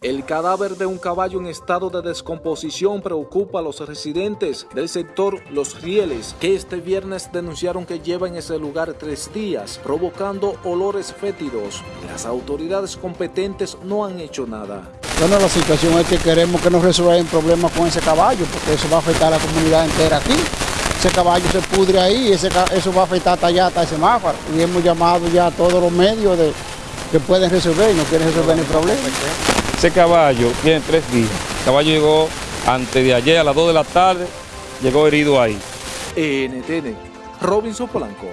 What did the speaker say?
El cadáver de un caballo en estado de descomposición preocupa a los residentes del sector Los Rieles, que este viernes denunciaron que lleva en ese lugar tres días, provocando olores fétidos. Las autoridades competentes no han hecho nada. Bueno, la situación es que queremos que nos resuelvan problemas con ese caballo, porque eso va a afectar a la comunidad entera aquí. Ese caballo se pudre ahí, eso va a afectar hasta allá, hasta ese. Y hemos llamado ya a todos los medios de, que pueden resolver y no quieren resolver el problema. Ese caballo tiene tres días. El caballo llegó antes de ayer a las 2 de la tarde, llegó herido ahí. NTN, Robinson Polanco,